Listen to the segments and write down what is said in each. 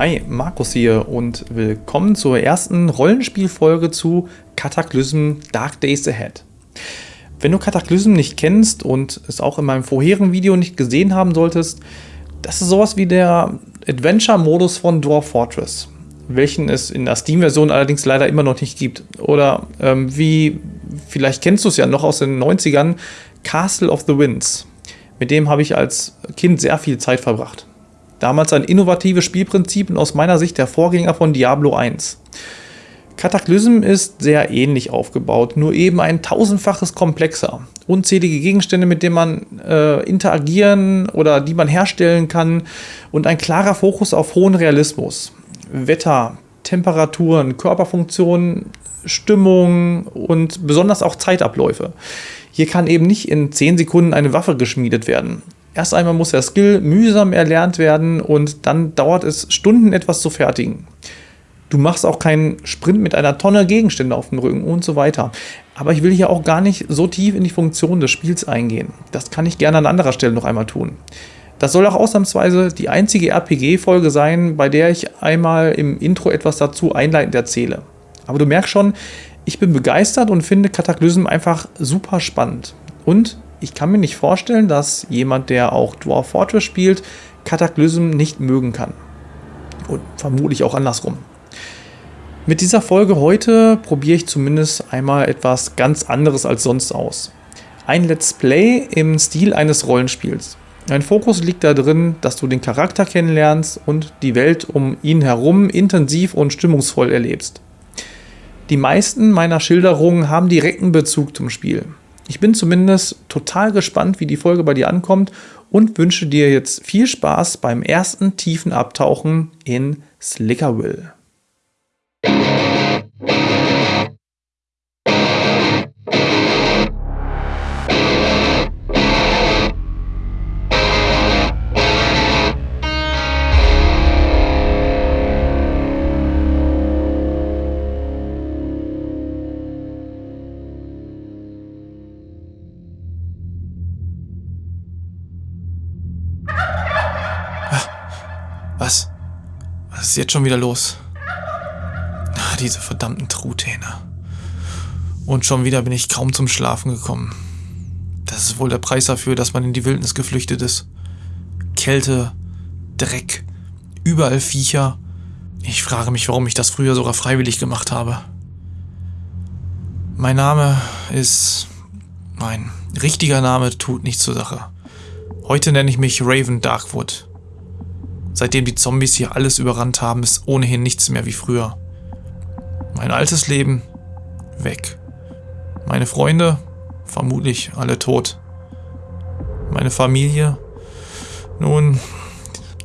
Hi, Markus hier und willkommen zur ersten Rollenspielfolge zu Cataclysm Dark Days Ahead. Wenn du Cataclysm nicht kennst und es auch in meinem vorherigen Video nicht gesehen haben solltest, das ist sowas wie der Adventure-Modus von Dwarf Fortress, welchen es in der Steam-Version allerdings leider immer noch nicht gibt. Oder ähm, wie, vielleicht kennst du es ja noch aus den 90ern, Castle of the Winds. Mit dem habe ich als Kind sehr viel Zeit verbracht. Damals ein innovatives Spielprinzip und aus meiner Sicht der Vorgänger von Diablo 1. Cataclysm ist sehr ähnlich aufgebaut, nur eben ein tausendfaches komplexer. Unzählige Gegenstände, mit denen man äh, interagieren oder die man herstellen kann und ein klarer Fokus auf hohen Realismus. Wetter, Temperaturen, Körperfunktionen, Stimmung und besonders auch Zeitabläufe. Hier kann eben nicht in 10 Sekunden eine Waffe geschmiedet werden. Erst einmal muss der Skill mühsam erlernt werden und dann dauert es Stunden etwas zu fertigen. Du machst auch keinen Sprint mit einer Tonne Gegenstände auf dem Rücken und so weiter. Aber ich will hier auch gar nicht so tief in die Funktion des Spiels eingehen. Das kann ich gerne an anderer Stelle noch einmal tun. Das soll auch ausnahmsweise die einzige RPG-Folge sein, bei der ich einmal im Intro etwas dazu einleitend erzähle. Aber du merkst schon, ich bin begeistert und finde Cataclysm einfach super spannend. Und ich kann mir nicht vorstellen, dass jemand, der auch Dwarf Fortress spielt, Cataclysm nicht mögen kann. Und vermutlich auch andersrum. Mit dieser Folge heute probiere ich zumindest einmal etwas ganz anderes als sonst aus. Ein Let's Play im Stil eines Rollenspiels. Mein Fokus liegt darin, dass du den Charakter kennenlernst und die Welt um ihn herum intensiv und stimmungsvoll erlebst. Die meisten meiner Schilderungen haben direkten Bezug zum Spiel. Ich bin zumindest total gespannt, wie die Folge bei dir ankommt und wünsche dir jetzt viel Spaß beim ersten tiefen Abtauchen in Slickerville. Ist jetzt schon wieder los? Ah, diese verdammten Truthähne. Und schon wieder bin ich kaum zum Schlafen gekommen. Das ist wohl der Preis dafür, dass man in die Wildnis geflüchtet ist. Kälte, Dreck, überall Viecher. Ich frage mich, warum ich das früher sogar freiwillig gemacht habe. Mein Name ist... Mein richtiger Name tut nichts zur Sache. Heute nenne ich mich Raven Darkwood. Seitdem die Zombies hier alles überrannt haben, ist ohnehin nichts mehr wie früher. Mein altes Leben weg. Meine Freunde vermutlich alle tot. Meine Familie, nun,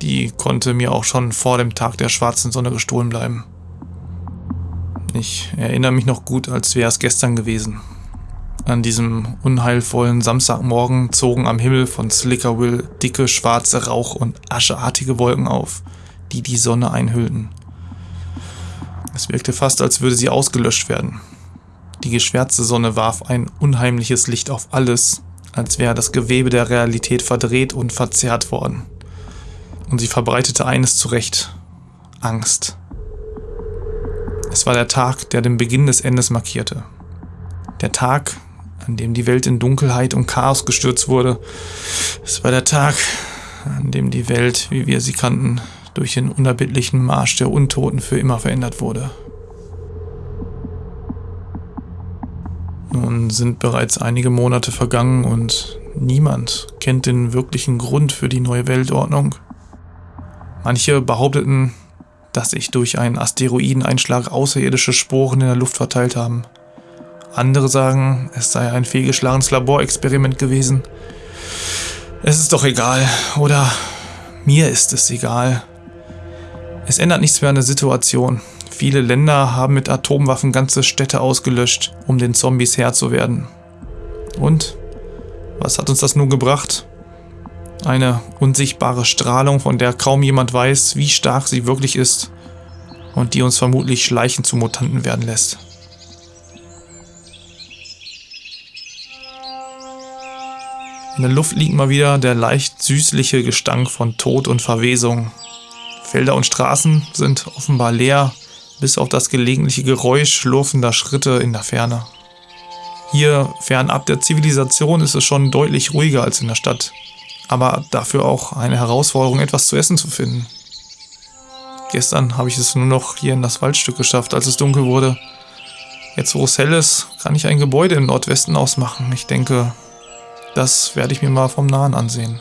die konnte mir auch schon vor dem Tag der schwarzen Sonne gestohlen bleiben. Ich erinnere mich noch gut, als wäre es gestern gewesen. An diesem unheilvollen Samstagmorgen zogen am Himmel von Slickerville dicke schwarze Rauch- und ascheartige Wolken auf, die die Sonne einhüllten. Es wirkte fast, als würde sie ausgelöscht werden. Die geschwärzte Sonne warf ein unheimliches Licht auf alles, als wäre das Gewebe der Realität verdreht und verzerrt worden. Und sie verbreitete eines zurecht. Angst. Es war der Tag, der den Beginn des Endes markierte. Der Tag, an dem die Welt in Dunkelheit und Chaos gestürzt wurde. Es war der Tag, an dem die Welt, wie wir sie kannten, durch den unerbittlichen Marsch der Untoten für immer verändert wurde. Nun sind bereits einige Monate vergangen und niemand kennt den wirklichen Grund für die neue Weltordnung. Manche behaupteten, dass sich durch einen Asteroideneinschlag außerirdische Sporen in der Luft verteilt haben. Andere sagen, es sei ein fehlgeschlagenes Laborexperiment gewesen. Es ist doch egal, oder mir ist es egal. Es ändert nichts mehr an der Situation. Viele Länder haben mit Atomwaffen ganze Städte ausgelöscht, um den Zombies Herr zu werden. Und? Was hat uns das nun gebracht? Eine unsichtbare Strahlung, von der kaum jemand weiß, wie stark sie wirklich ist und die uns vermutlich schleichend zu Mutanten werden lässt. In der Luft liegt mal wieder der leicht süßliche Gestank von Tod und Verwesung. Felder und Straßen sind offenbar leer, bis auf das gelegentliche Geräusch schlurfender Schritte in der Ferne. Hier, fernab der Zivilisation, ist es schon deutlich ruhiger als in der Stadt, aber dafür auch eine Herausforderung, etwas zu essen zu finden. Gestern habe ich es nur noch hier in das Waldstück geschafft, als es dunkel wurde. Jetzt, wo es hell ist, kann ich ein Gebäude im Nordwesten ausmachen. Ich denke, das werde ich mir mal vom Nahen ansehen.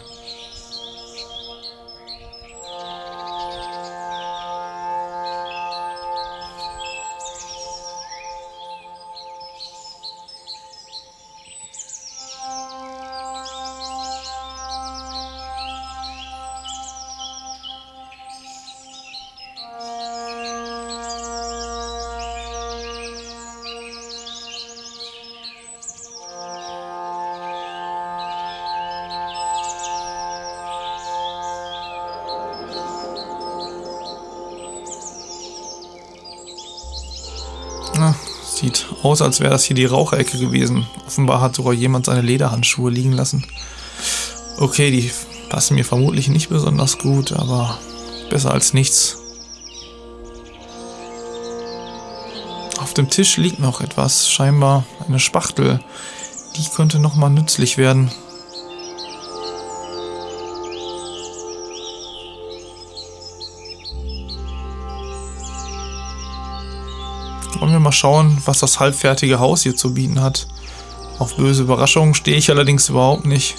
Aus, als wäre das hier die Raucherecke gewesen. Offenbar hat sogar jemand seine Lederhandschuhe liegen lassen. Okay, die passen mir vermutlich nicht besonders gut, aber besser als nichts. Auf dem Tisch liegt noch etwas, scheinbar eine Spachtel. Die könnte nochmal nützlich werden. Wollen wir mal schauen, was das halbfertige Haus hier zu bieten hat. Auf böse Überraschungen stehe ich allerdings überhaupt nicht.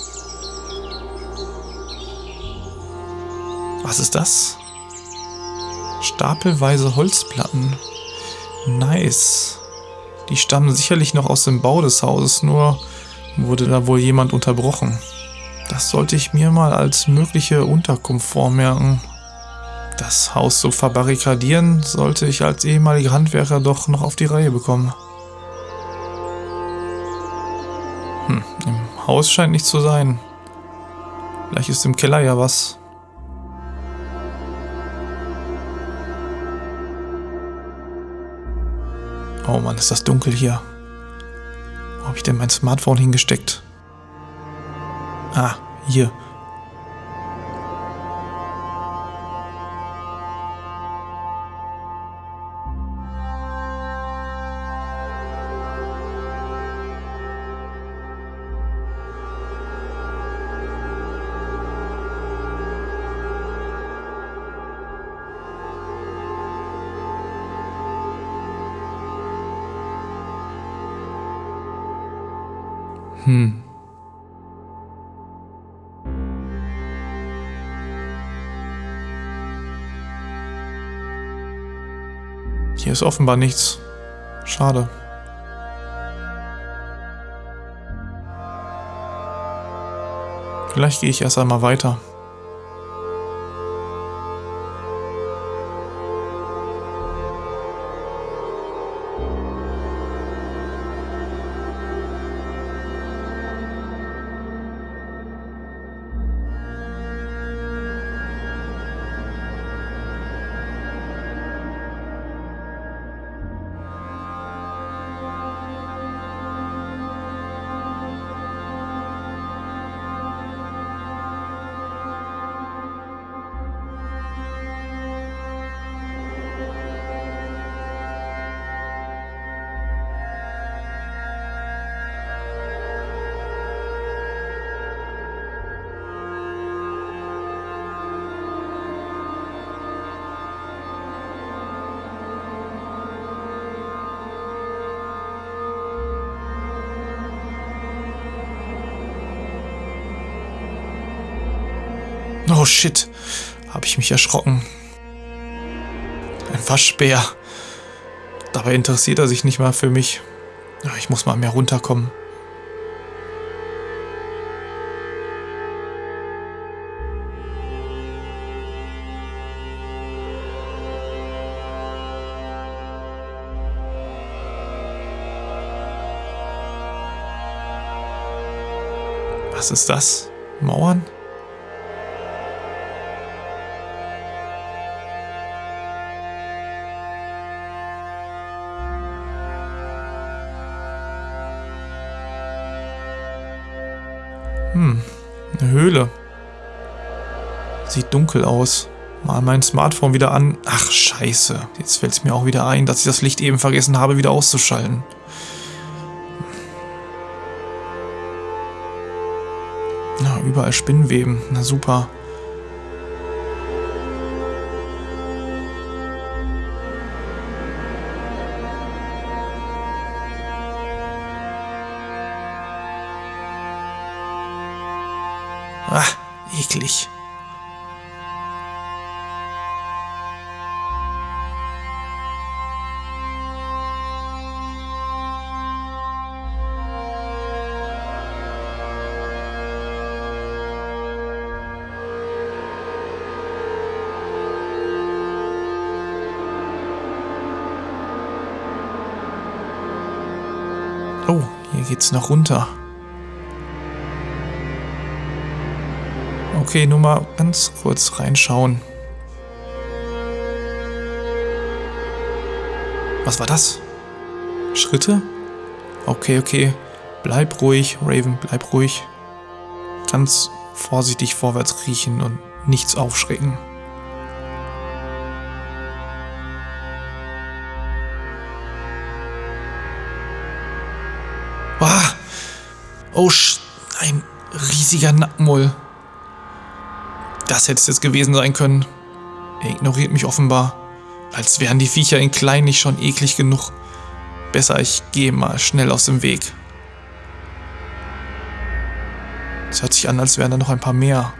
Was ist das? Stapelweise Holzplatten. Nice. Die stammen sicherlich noch aus dem Bau des Hauses, nur wurde da wohl jemand unterbrochen. Das sollte ich mir mal als mögliche Unterkunft vormerken. Das Haus zu verbarrikadieren, sollte ich als ehemaliger Handwerker doch noch auf die Reihe bekommen. Hm, im Haus scheint nichts zu sein. Vielleicht ist im Keller ja was. Oh Mann, ist das dunkel hier. Wo habe ich denn mein Smartphone hingesteckt? Ah, hier. Ist offenbar nichts. Schade. Vielleicht gehe ich erst einmal weiter. Oh shit, habe ich mich erschrocken. Ein Waschbär. Dabei interessiert er sich nicht mal für mich. Ich muss mal mehr runterkommen. Was ist das? Mauern? Sieht dunkel aus. Mal mein Smartphone wieder an. Ach, scheiße. Jetzt fällt es mir auch wieder ein, dass ich das Licht eben vergessen habe, wieder auszuschalten. Na, überall Spinnweben. Na super. Ah, eklig. Geht's noch runter. Okay, nur mal ganz kurz reinschauen. Was war das? Schritte? Okay, okay. Bleib ruhig, Raven, bleib ruhig. Ganz vorsichtig vorwärts riechen und nichts aufschrecken. Oh, ein riesiger Nackenmull. Das hätte es jetzt gewesen sein können. Er ignoriert mich offenbar. Als wären die Viecher in klein nicht schon eklig genug. Besser, ich gehe mal schnell aus dem Weg. Es hört sich an, als wären da noch ein paar mehr.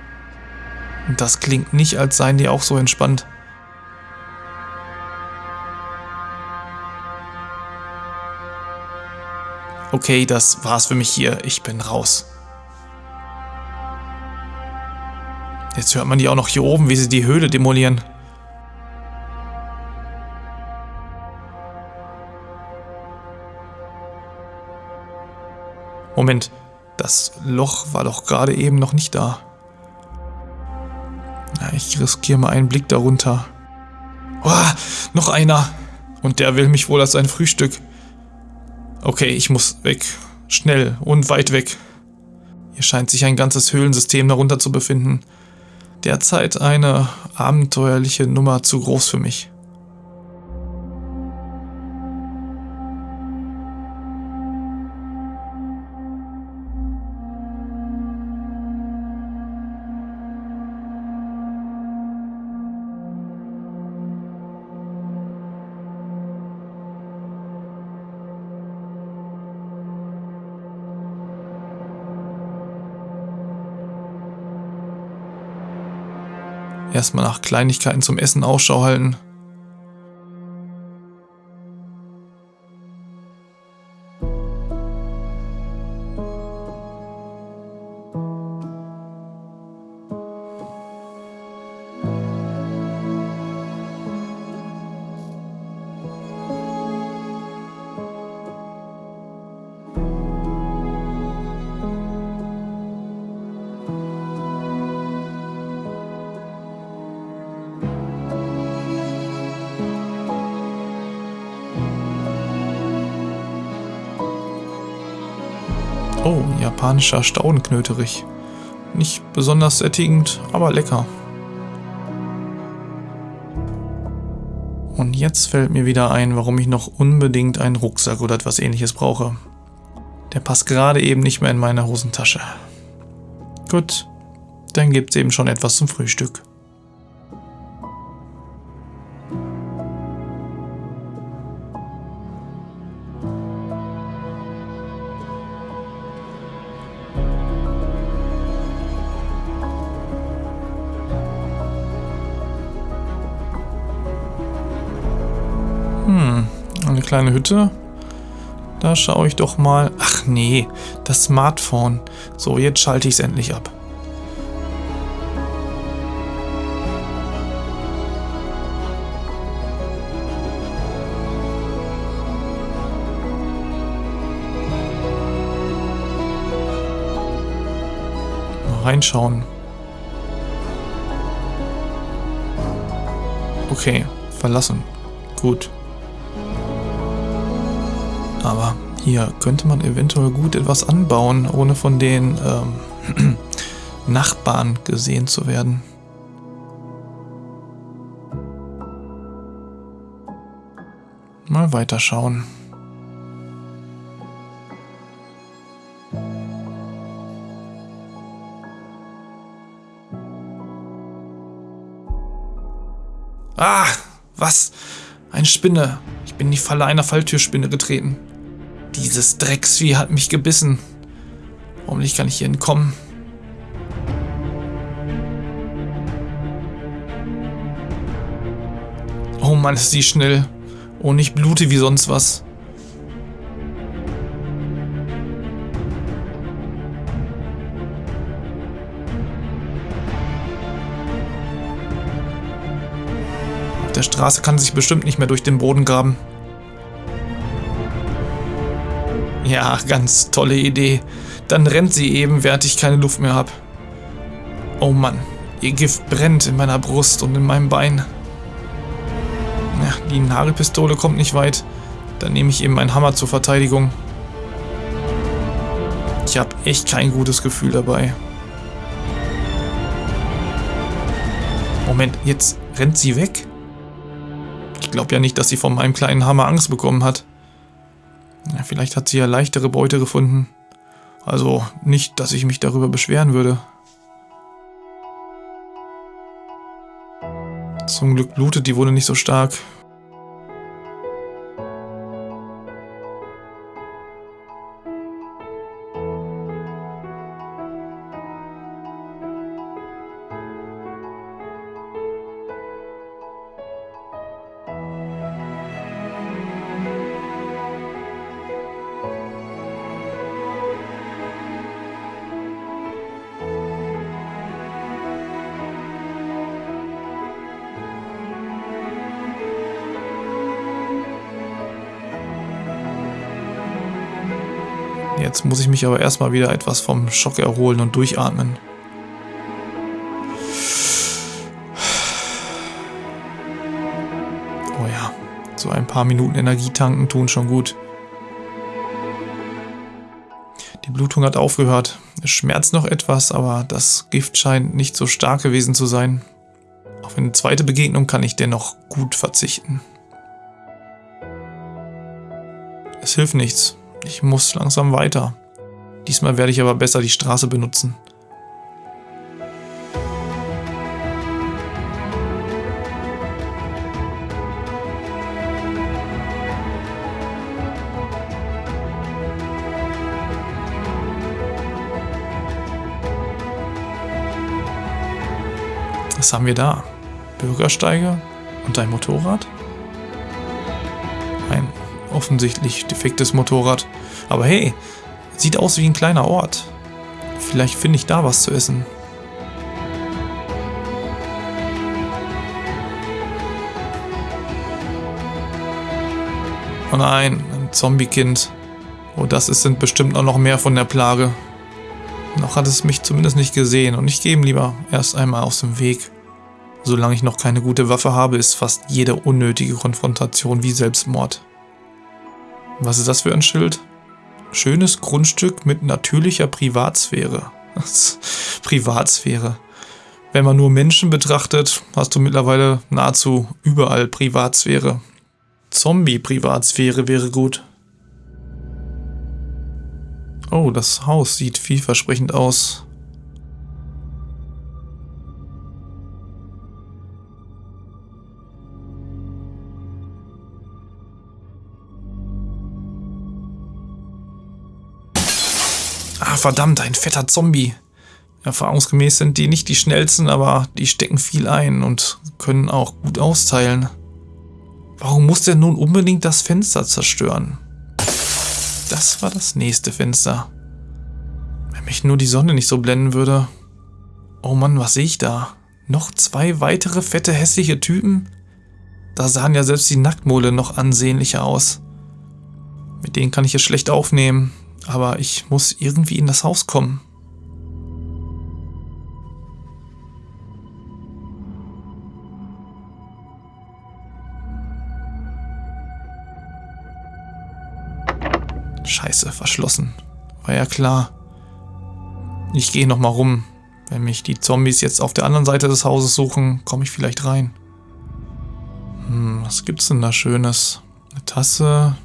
Und das klingt nicht, als seien die auch so entspannt. Okay, das war's für mich hier. Ich bin raus. Jetzt hört man die auch noch hier oben, wie sie die Höhle demolieren. Moment, das Loch war doch gerade eben noch nicht da. Na, ich riskiere mal einen Blick darunter. Oh, noch einer. Und der will mich wohl als sein Frühstück. Okay, ich muss weg. Schnell und weit weg. Hier scheint sich ein ganzes Höhlensystem darunter zu befinden derzeit eine abenteuerliche Nummer zu groß für mich. Erstmal nach Kleinigkeiten zum Essen Ausschau halten. Oh, japanischer Staudenknöterich. Nicht besonders sättigend, aber lecker. Und jetzt fällt mir wieder ein, warum ich noch unbedingt einen Rucksack oder etwas ähnliches brauche. Der passt gerade eben nicht mehr in meine Hosentasche. Gut, dann gibt's eben schon etwas zum Frühstück. Kleine Hütte. Da schaue ich doch mal. Ach nee, das Smartphone. So, jetzt schalte ich es endlich ab. Mal reinschauen. Okay, verlassen. Gut. Aber hier könnte man eventuell gut etwas anbauen, ohne von den ähm, Nachbarn gesehen zu werden. Mal weiterschauen. Ah, was? Eine Spinne. Ich bin in die Falle einer Falltürspinne getreten. Dieses Drecksvieh hat mich gebissen. Hoffentlich kann ich hier entkommen. Oh Mann, ist sie schnell. Oh, nicht blute wie sonst was. Auf der Straße kann sich bestimmt nicht mehr durch den Boden graben. Ja, ganz tolle Idee. Dann rennt sie eben, während ich keine Luft mehr habe. Oh Mann, ihr Gift brennt in meiner Brust und in meinem Bein. Ja, die Nagelpistole kommt nicht weit. Dann nehme ich eben meinen Hammer zur Verteidigung. Ich habe echt kein gutes Gefühl dabei. Moment, jetzt rennt sie weg? Ich glaube ja nicht, dass sie von meinem kleinen Hammer Angst bekommen hat. Ja, vielleicht hat sie ja leichtere Beute gefunden. Also nicht, dass ich mich darüber beschweren würde. Zum Glück blutet die Wunde nicht so stark. Jetzt muss ich mich aber erstmal wieder etwas vom Schock erholen und durchatmen. Oh ja, so ein paar Minuten Energie tanken tun schon gut. Die Blutung hat aufgehört. Es schmerzt noch etwas, aber das Gift scheint nicht so stark gewesen zu sein. Auf eine zweite Begegnung kann ich dennoch gut verzichten. Es hilft nichts. Ich muss langsam weiter. Diesmal werde ich aber besser die Straße benutzen. Was haben wir da? Bürgersteige und ein Motorrad? Offensichtlich defektes Motorrad. Aber hey, sieht aus wie ein kleiner Ort. Vielleicht finde ich da was zu essen. Oh nein, ein Zombie-Kind. Oh, das ist, sind bestimmt auch noch mehr von der Plage. Noch hat es mich zumindest nicht gesehen und ich gehe ihm lieber erst einmal aus dem Weg. Solange ich noch keine gute Waffe habe, ist fast jede unnötige Konfrontation wie Selbstmord. Was ist das für ein Schild? Schönes Grundstück mit natürlicher Privatsphäre. Privatsphäre. Wenn man nur Menschen betrachtet, hast du mittlerweile nahezu überall Privatsphäre. Zombie-Privatsphäre wäre gut. Oh, das Haus sieht vielversprechend aus. Verdammt, ein fetter Zombie. Erfahrungsgemäß sind die nicht die schnellsten, aber die stecken viel ein und können auch gut austeilen. Warum muss der nun unbedingt das Fenster zerstören? Das war das nächste Fenster. Wenn mich nur die Sonne nicht so blenden würde. Oh Mann, was sehe ich da? Noch zwei weitere fette hässliche Typen? Da sahen ja selbst die Nacktmole noch ansehnlicher aus. Mit denen kann ich es schlecht aufnehmen. Aber ich muss irgendwie in das Haus kommen. Scheiße, verschlossen. War ja klar. Ich gehe nochmal rum. Wenn mich die Zombies jetzt auf der anderen Seite des Hauses suchen, komme ich vielleicht rein. Hm, was gibt's denn da Schönes? Eine Tasse,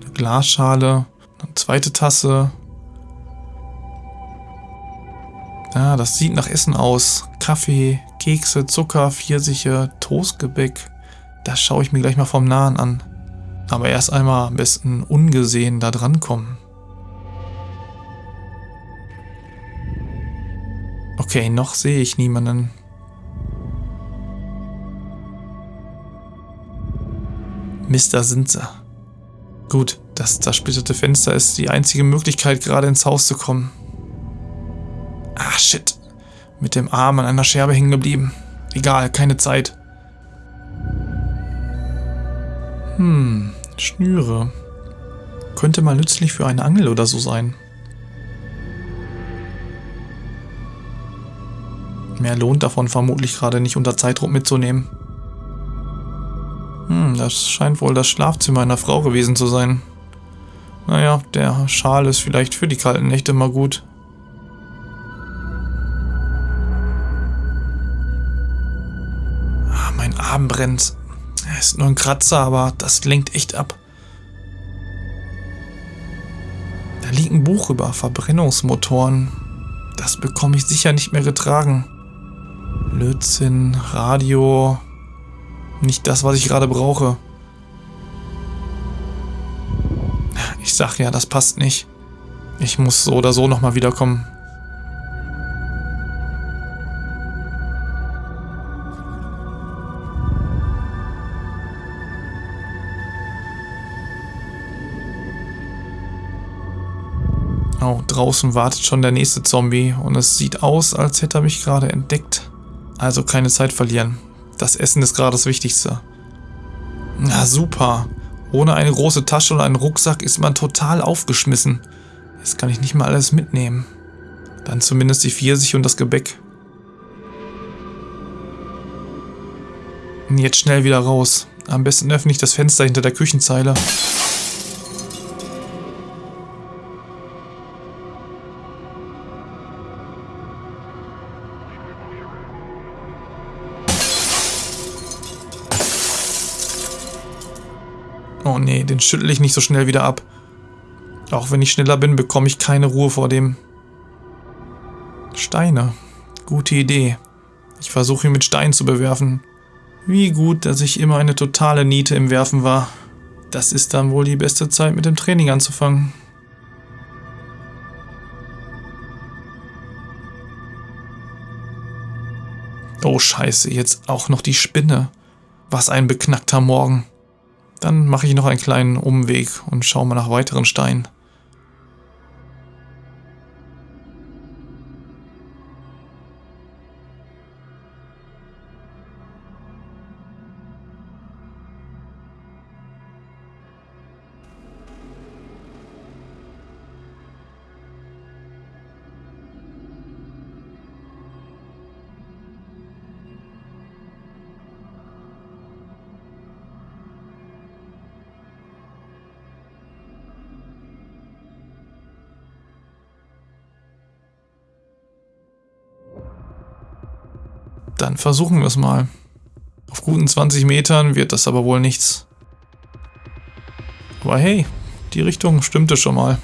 eine Glasschale, zweite Tasse. Ja, das sieht nach Essen aus. Kaffee, Kekse, Zucker, Pfirsiche, Toastgebäck. Das schaue ich mir gleich mal vom Nahen an. Aber erst einmal am besten ungesehen da drankommen. Okay, noch sehe ich niemanden. Mister sind sie. Gut, das zersplitterte Fenster ist die einzige Möglichkeit, gerade ins Haus zu kommen. Ah, shit. Mit dem Arm an einer Scherbe hängen geblieben. Egal, keine Zeit. Hm, Schnüre. Könnte mal nützlich für eine Angel oder so sein. Mehr lohnt davon vermutlich gerade nicht unter Zeitdruck mitzunehmen. Hm, das scheint wohl das Schlafzimmer einer Frau gewesen zu sein. Naja, der Schal ist vielleicht für die kalten Nächte mal gut. Ah, mein Arm brennt. Er ist nur ein Kratzer, aber das lenkt echt ab. Da liegt ein Buch über Verbrennungsmotoren. Das bekomme ich sicher nicht mehr getragen. Blödsinn, Radio. Nicht das, was ich gerade brauche. Ich sag ja, das passt nicht. Ich muss so oder so nochmal wiederkommen. Oh, draußen wartet schon der nächste Zombie und es sieht aus, als hätte er mich gerade entdeckt. Also keine Zeit verlieren. Das Essen ist gerade das Wichtigste. Na super. Ohne eine große Tasche und einen Rucksack ist man total aufgeschmissen. Jetzt kann ich nicht mal alles mitnehmen. Dann zumindest die Pfirsich und das Gebäck. Jetzt schnell wieder raus. Am besten öffne ich das Fenster hinter der Küchenzeile. Nee, den schüttel ich nicht so schnell wieder ab. Auch wenn ich schneller bin, bekomme ich keine Ruhe vor dem. Steine. Gute Idee. Ich versuche ihn mit Steinen zu bewerfen. Wie gut, dass ich immer eine totale Niete im Werfen war. Das ist dann wohl die beste Zeit, mit dem Training anzufangen. Oh scheiße, jetzt auch noch die Spinne. Was ein beknackter Morgen. Dann mache ich noch einen kleinen Umweg und schaue mal nach weiteren Steinen. Dann versuchen wir es mal. Auf guten 20 Metern wird das aber wohl nichts. Aber hey, die Richtung stimmte schon mal.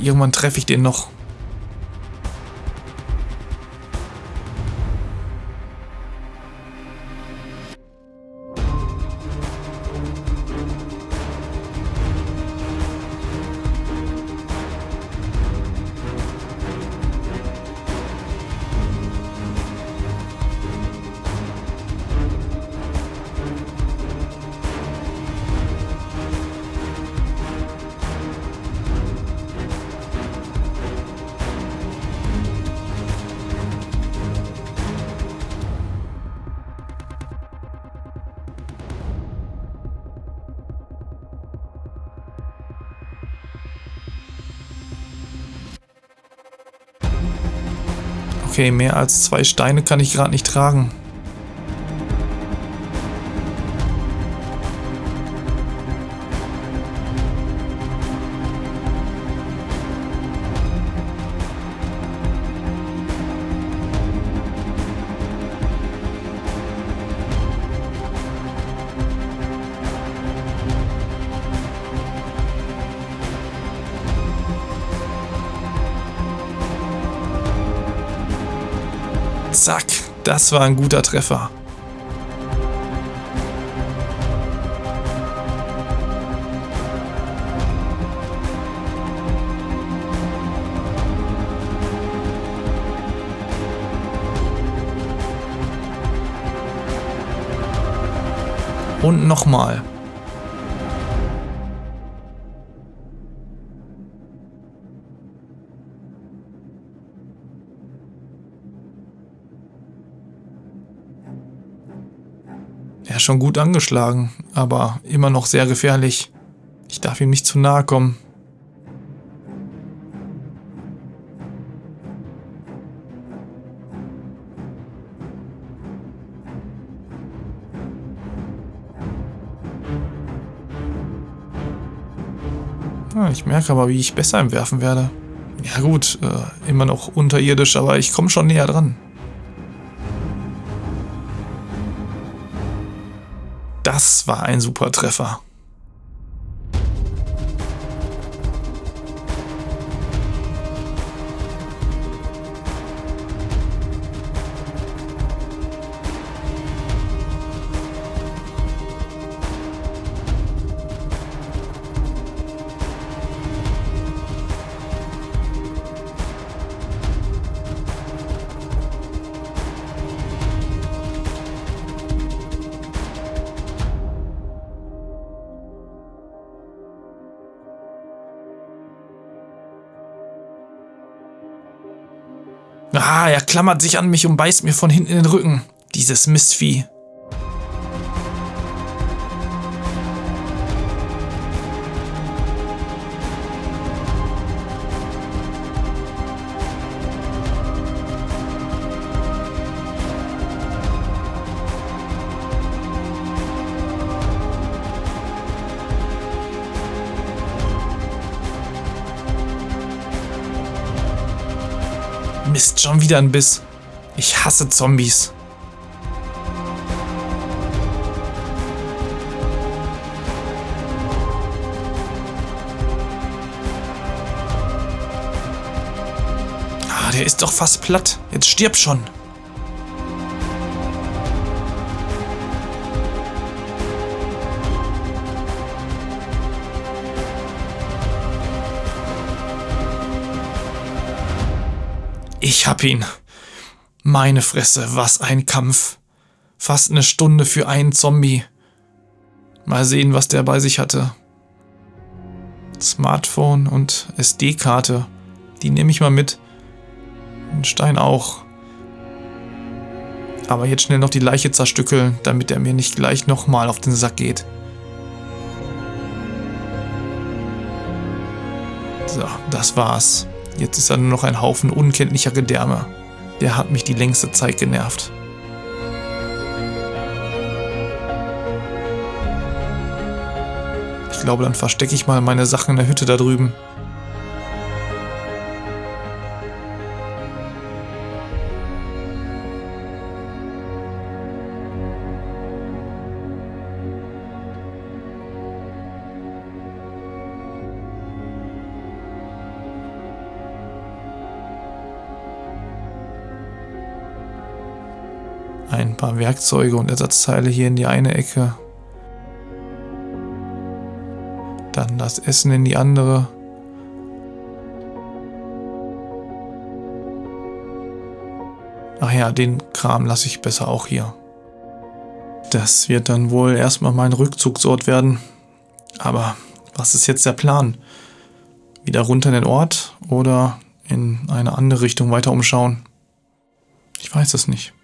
Irgendwann treffe ich den noch. Okay, mehr als zwei Steine kann ich gerade nicht tragen. Das war ein guter Treffer. Und nochmal. Schon gut angeschlagen, aber immer noch sehr gefährlich. Ich darf ihm nicht zu nahe kommen. Ich merke aber, wie ich besser im Werfen werde. Ja gut, äh, immer noch unterirdisch, aber ich komme schon näher dran. Das war ein super Treffer. Er klammert sich an mich und beißt mir von hinten in den Rücken. Dieses Mistvieh. Schon wieder ein Biss. Ich hasse Zombies. Ah, der ist doch fast platt. Jetzt stirb schon. Ich hab ihn. Meine Fresse, was ein Kampf. Fast eine Stunde für einen Zombie. Mal sehen, was der bei sich hatte. Smartphone und SD-Karte. Die nehme ich mal mit. Ein Stein auch. Aber jetzt schnell noch die Leiche zerstückeln, damit er mir nicht gleich nochmal auf den Sack geht. So, das war's. Jetzt ist er nur noch ein Haufen unkenntlicher Gedärme. Der hat mich die längste Zeit genervt. Ich glaube, dann verstecke ich mal meine Sachen in der Hütte da drüben. Werkzeuge und Ersatzteile hier in die eine Ecke. Dann das Essen in die andere. Ach ja, den Kram lasse ich besser auch hier. Das wird dann wohl erstmal mein Rückzugsort werden. Aber was ist jetzt der Plan? Wieder runter in den Ort oder in eine andere Richtung weiter umschauen? Ich weiß es nicht.